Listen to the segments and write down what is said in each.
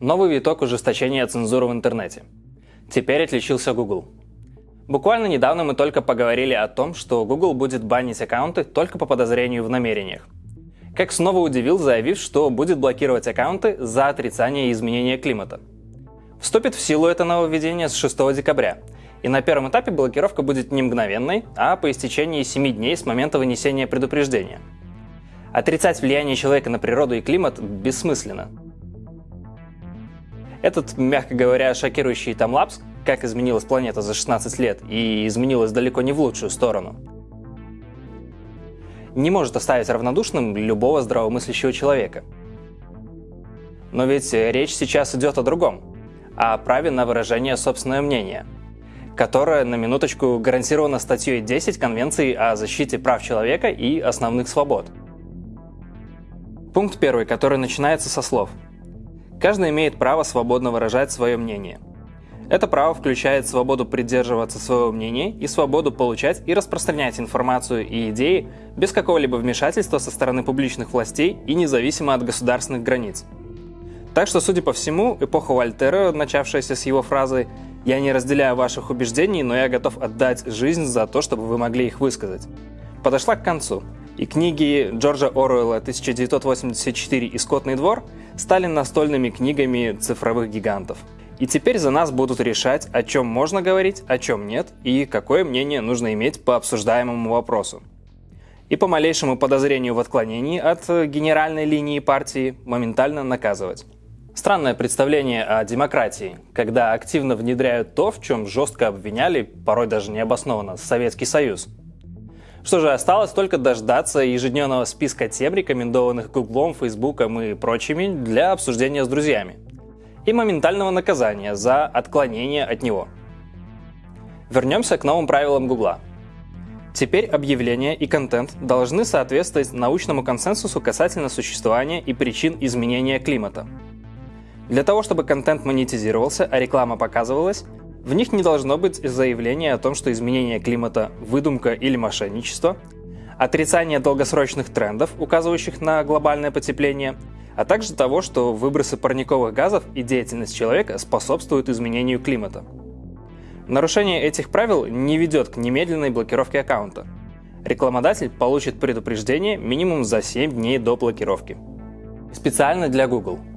Новый виток ужесточения цензуры в интернете. Теперь отличился Google. Буквально недавно мы только поговорили о том, что Google будет банить аккаунты только по подозрению в намерениях. Как снова удивил, заявив, что будет блокировать аккаунты за отрицание изменения климата. Вступит в силу это нововведение с 6 декабря, и на первом этапе блокировка будет не мгновенной, а по истечении 7 дней с момента вынесения предупреждения. Отрицать влияние человека на природу и климат бессмысленно – этот, мягко говоря, шокирующий таймлапс, как изменилась планета за 16 лет, и изменилась далеко не в лучшую сторону, не может оставить равнодушным любого здравомыслящего человека. Но ведь речь сейчас идет о другом, о праве на выражение собственного мнения, которое, на минуточку, гарантировано статьей 10 Конвенции о защите прав человека и основных свобод. Пункт первый, который начинается со слов – Каждый имеет право свободно выражать свое мнение. Это право включает свободу придерживаться своего мнения и свободу получать и распространять информацию и идеи без какого-либо вмешательства со стороны публичных властей и независимо от государственных границ. Так что, судя по всему, эпоха Вольтера, начавшаяся с его фразы «Я не разделяю ваших убеждений, но я готов отдать жизнь за то, чтобы вы могли их высказать», подошла к концу, и книги Джорджа Оруэлла «1984» и «Скотный двор» стали настольными книгами цифровых гигантов. И теперь за нас будут решать, о чем можно говорить, о чем нет, и какое мнение нужно иметь по обсуждаемому вопросу. И по малейшему подозрению в отклонении от генеральной линии партии моментально наказывать. Странное представление о демократии, когда активно внедряют то, в чем жестко обвиняли, порой даже необоснованно, Советский Союз – что же, осталось только дождаться ежедневного списка тем, рекомендованных Гуглом, Фейсбуком и прочими для обсуждения с друзьями. И моментального наказания за отклонение от него. Вернемся к новым правилам Гугла. Теперь объявления и контент должны соответствовать научному консенсусу касательно существования и причин изменения климата. Для того, чтобы контент монетизировался, а реклама показывалась, в них не должно быть заявления о том, что изменение климата – выдумка или мошенничество, отрицание долгосрочных трендов, указывающих на глобальное потепление, а также того, что выбросы парниковых газов и деятельность человека способствуют изменению климата. Нарушение этих правил не ведет к немедленной блокировке аккаунта. Рекламодатель получит предупреждение минимум за 7 дней до блокировки. Специально для Google –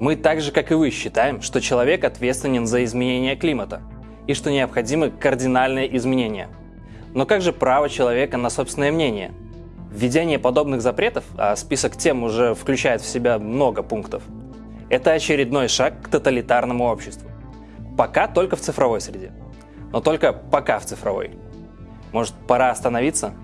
мы так же, как и вы, считаем, что человек ответственен за изменение климата и что необходимы кардинальные изменения. Но как же право человека на собственное мнение? Введение подобных запретов, а список тем уже включает в себя много пунктов, это очередной шаг к тоталитарному обществу. Пока только в цифровой среде. Но только пока в цифровой. Может, пора остановиться?